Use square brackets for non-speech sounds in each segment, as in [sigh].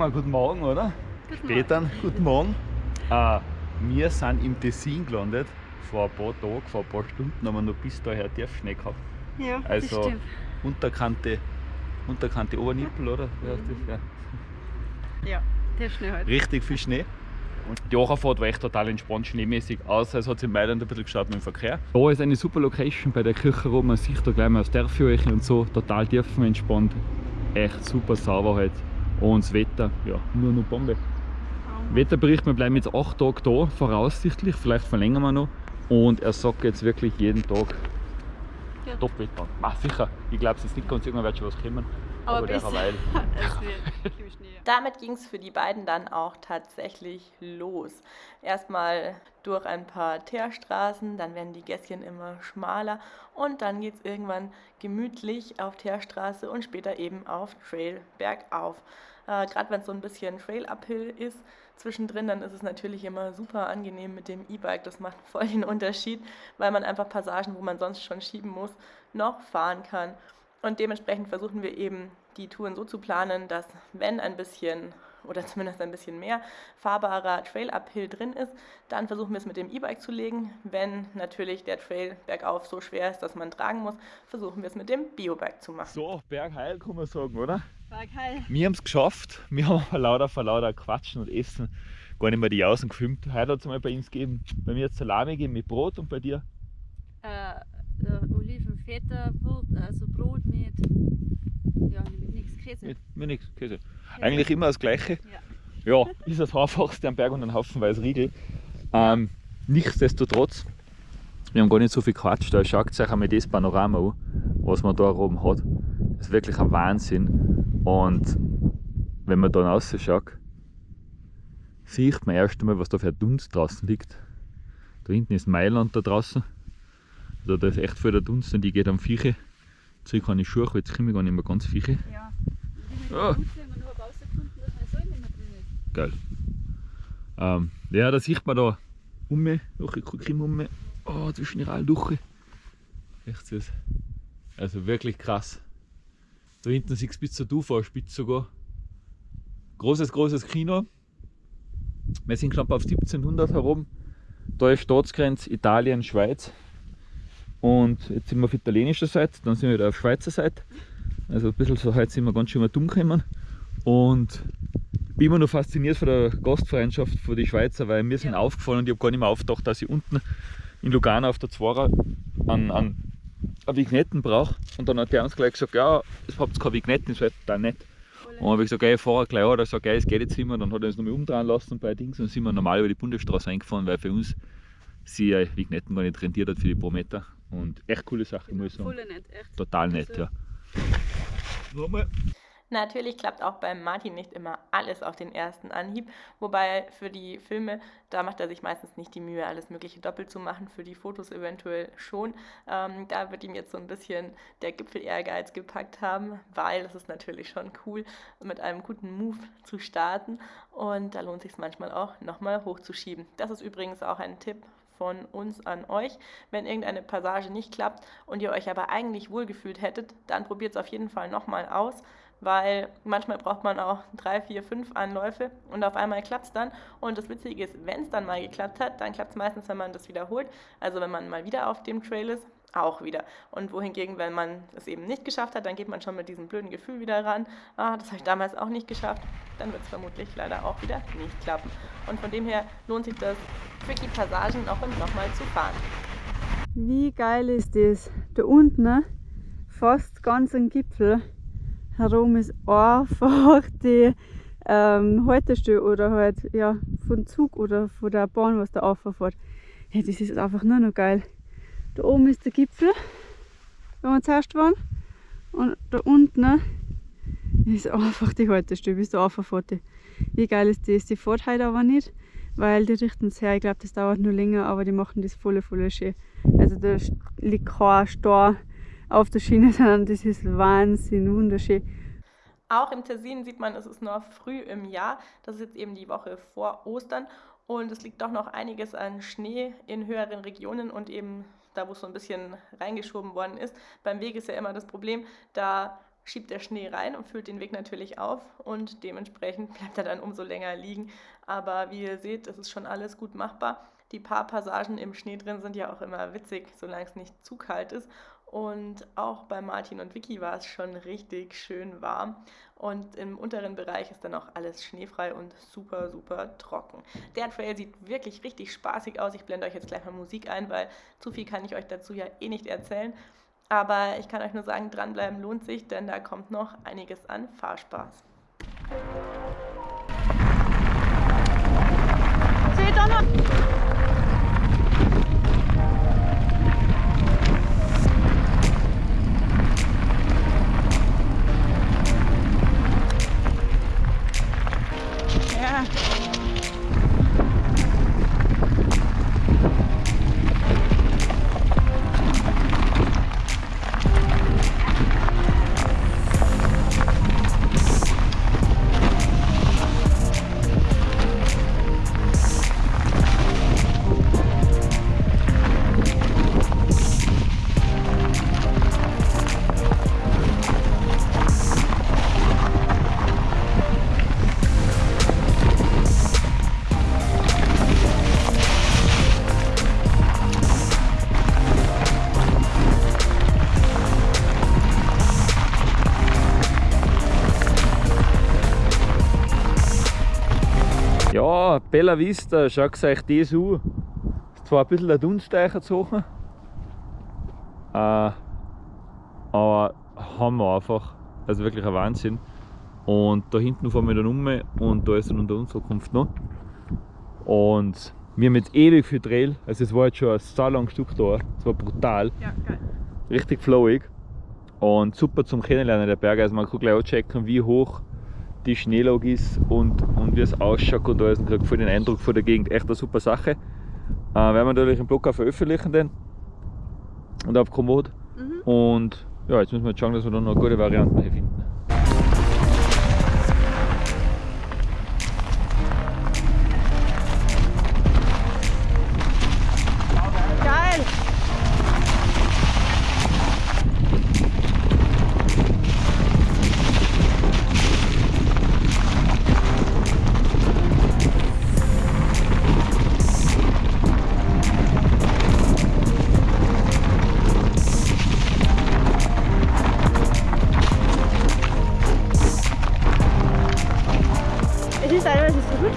mal guten Morgen, oder? Guten Später, guten Morgen. Äh, [laughs] wir sind im Tessin gelandet. Vor ein paar Tagen, vor ein paar Stunden haben wir noch bis daher Tiefschnee gehabt. Ja, Also das stimmt. Unterkante, Unterkante Obernippel, oder? Wie heißt das? Ja. Ja, der Schnee halt. Richtig viel Schnee. Und die Acherfahrt war echt total entspannt, schneemäßig, außer es hat sich in Mailand ein bisschen geschaut mit dem Verkehr. Da ist eine super Location bei der Kirche rum, man sieht da gleich mal das Dörfchen und so, total tiefenentspannt. Echt super sauber halt. Und das Wetter, ja, nur noch Bombe. Wetterbericht, wir bleiben jetzt 8 Tage da, voraussichtlich, vielleicht verlängern wir noch. Und er sagt jetzt wirklich jeden Tag Ja. Top-Wetter. Ah, sicher, ich glaube es ist nicht ganz, irgendwann wird schon was kommen. Aber [laughs] wird viel Schnee. Damit ging es für die beiden dann auch tatsächlich los. Erstmal durch ein paar Teerstraßen, dann werden die Gässchen immer schmaler und dann geht es irgendwann gemütlich auf Teerstraße und später eben auf Trail bergauf. Äh, Gerade wenn es so ein bisschen Trail-Uphill ist, zwischendrin, dann ist es natürlich immer super angenehm mit dem E-Bike. Das macht voll den Unterschied, weil man einfach Passagen, wo man sonst schon schieben muss, noch fahren kann. Und dementsprechend versuchen wir eben die Touren so zu planen, dass wenn ein bisschen oder zumindest ein bisschen mehr fahrbarer Trail-Uphill drin ist, dann versuchen wir es mit dem E-Bike zu legen. Wenn natürlich der Trail bergauf so schwer ist, dass man tragen muss, versuchen wir es mit dem Biobike zu machen. So, Bergheil kann man sagen, oder? War geil. Wir haben es geschafft. Wir haben vor lauter, vor lauter Quatschen und Essen gar nicht mehr die Jausen gefilmt. Heute hat es mal bei uns gegeben. Bei mir hat es Salami gegeben mit Brot und bei dir? Äh, Olivenfeta, Brot, also Brot mit, ja, mit nichts Käse. Mit, mit nichts, Käse. Eigentlich immer das Gleiche. Ja. Ja, ist das einfachste am Berg und ein Haufenweise Riegel. Ähm, nichtsdestotrotz, wir haben gar nicht so viel Quatsch. Da schaut euch einmal das Panorama an, was man da oben hat. Das ist wirklich ein Wahnsinn. Und wenn man dann rausschaut, sieht man erst einmal, was da für ein Dunst draußen liegt. Da hinten ist Mailand da draußen. Also da ist echt viel der Dunst und ich gehe am Vieche. Zurück an die Schuhe, weil jetzt komme ich gar nicht mehr ganz Vieche. Ja. Ah. Ich drin ist. Geil. Ähm, ja, da sieht man da um mich, noch ein bisschen um mich. Oh, zwischen allen durch. Echt süß. Also wirklich krass. Da hinten siehst du bis zur Dufahrspitze sogar. Großes, großes Kino. Wir sind knapp auf 1700 herum. Da ist Staatsgrenze Italien, Schweiz. Und jetzt sind wir auf italienischer Seite, dann sind wir wieder auf Schweizer Seite. Also ein bisschen so heute sind wir ganz schön mal dumm gekommen. Und bin immer noch fasziniert von der Gastfreundschaft von den Schweizer, weil mir sind Ja. aufgefallen und ich habe gar nicht mehr aufgedacht, dass ich unten in Lugano auf der Zwarer an, an, an Vignetten brauche. Und dann hat der uns gleich gesagt, ja, ihr habt keine Vignetten, das wäre total nett. Und dann habe ich gesagt, ey, ich fahre gleich an, da sagt er, es geht jetzt immer. Dann hat er uns nochmal umdrehen lassen bei Dings und dann sind wir normal über die Bundesstraße eingefahren, weil für uns sie äh, Vignetten gar nicht rentiert hat für die pro Meter. Und echt coole Sache, muss ich sagen. Nett, echt. Total nett, Also- ja. Nochmal. Natürlich klappt auch beim Martin nicht immer alles auf den ersten Anhieb, wobei für die Filme, da macht er sich meistens nicht die Mühe, alles Mögliche doppelt zu machen, für die Fotos eventuell schon. Ähm, da wird ihm jetzt so ein bisschen der Gipfel-Ehrgeiz gepackt haben, weil es ist natürlich schon cool, mit einem guten Move zu starten und da lohnt sich manchmal auch nochmal hochzuschieben. Das ist übrigens auch ein Tipp von uns an euch. Wenn irgendeine Passage nicht klappt und ihr euch aber eigentlich wohlgefühlt hättet, dann probiert es auf jeden Fall nochmal aus, weil manchmal braucht man auch drei, vier, fünf Anläufe und auf einmal klappt es dann. Und das Witzige ist, wenn es dann mal geklappt hat, dann klappt es meistens, wenn man das wiederholt. Also wenn man mal wieder auf dem Trail ist, auch wieder. Und wohingegen, wenn man es eben nicht geschafft hat, dann geht man schon mit diesem blöden Gefühl wieder ran. Ah, das habe ich damals auch nicht geschafft. Dann wird es vermutlich leider auch wieder nicht klappen. Und von dem her lohnt sich das, tricky Passagen und nochmal zu fahren. Wie geil ist das? Da unten, ne? fast ganz am Gipfel herum ist einfach [laughs] die ähm, Haltestelle oder halt ja, von Zug oder von der Bahn, was da auffährt. Ja, das ist einfach nur noch geil. Da oben ist der Gipfel, wo wir zuerst waren. Und da unten ist einfach die Haltestelle, bis da auffährt. Wie geil ist das? Die fährt heute aber nicht, weil die richten es her. Ich glaube, das dauert nur länger, aber die machen das voll, voll schön. Also da liegt kein Stor auf der Schiene, [laughs] sondern das ist Wahnsinn, wunderschön. Auch im Tessin sieht man, es ist noch früh im Jahr. Das ist jetzt eben die Woche vor Ostern. Und es liegt doch noch einiges an Schnee in höheren Regionen und eben da, wo es so ein bisschen reingeschoben worden ist. Beim Weg ist ja immer das Problem, da schiebt der Schnee rein und füllt den Weg natürlich auf und dementsprechend [laughs] bleibt er dann umso länger liegen. Aber wie ihr seht, es ist schon alles gut machbar. Die paar Passagen im Schnee drin sind ja auch immer witzig, solange es nicht zu kalt ist. Und auch bei Martin und Vicky war es schon richtig schön warm. Und im unteren Bereich ist dann auch alles schneefrei und super, super trocken. Der Trail sieht wirklich richtig spaßig aus. Ich blende euch jetzt gleich mal Musik ein, weil zu viel kann ich euch dazu ja eh nicht erzählen. Aber ich kann euch nur sagen, dranbleiben lohnt sich, denn da kommt noch einiges an Fahrspaß. Seht ihr noch? Bella Vista, schaut euch das an. Ist zwar ein bisschen ein Dunsteicher zu hoch, äh, aber Hammer einfach. Also wirklich ein Wahnsinn. Und da hinten fahren wir dann um und da ist dann unter Unterkunft noch. Und wir haben jetzt ewig viel Trail, also es war jetzt schon ein so langes Stück da. Es war brutal. Ja, geil. Richtig flowig. Und super zum Kennenlernen der Berge. Also man kann gleich auch checken, wie hoch die Schneelage ist und, und wie es ausschaut und alles. Und kriegt voll den Eindruck von der Gegend. Echt eine super Sache. Äh, werden wir natürlich im Blog auch veröffentlichen den und auf Komoot. Mhm. Und ja, jetzt müssen wir schauen, dass wir da noch gute Varianten finden.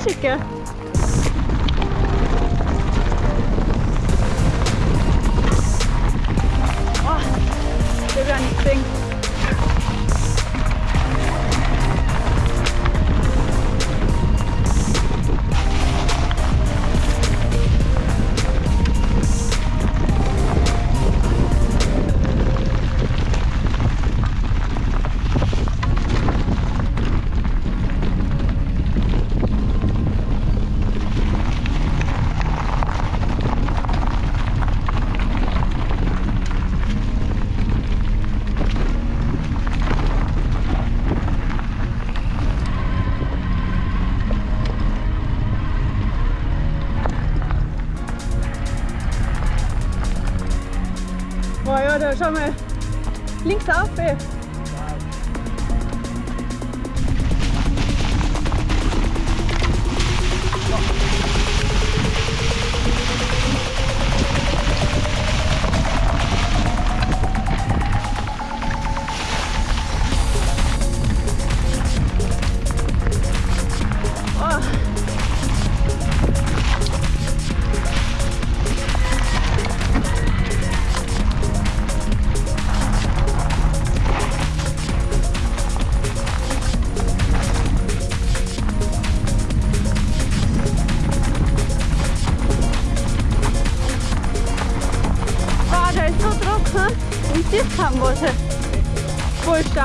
Hartstikke. Schau mal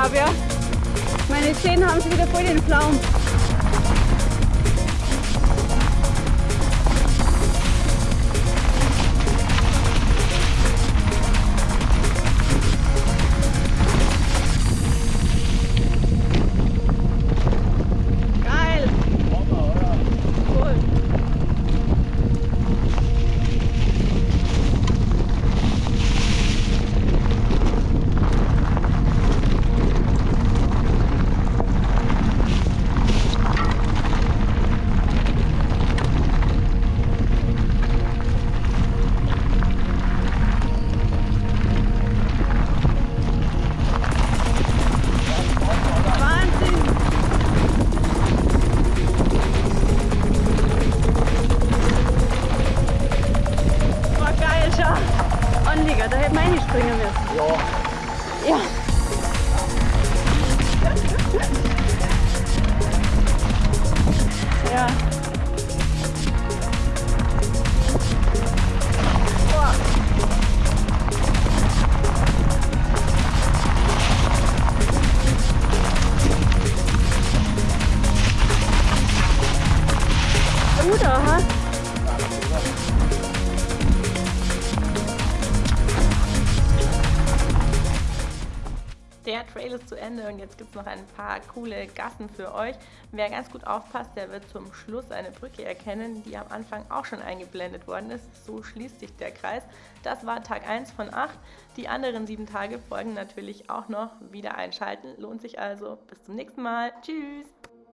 Vollstab, ja. Meine Zähne haben sie wieder voll den Pflaumen. Der Trail ist zu Ende und jetzt gibt es noch ein paar coole Gassen für euch. Wer ganz gut aufpasst, der wird zum Schluss eine Brücke erkennen, die am Anfang auch schon eingeblendet worden ist. So schließt sich der Kreis. Das war Tag 1 von 8. Die anderen sieben Tage folgen natürlich auch noch. Wieder einschalten lohnt sich also. Bis zum nächsten Mal. Tschüss!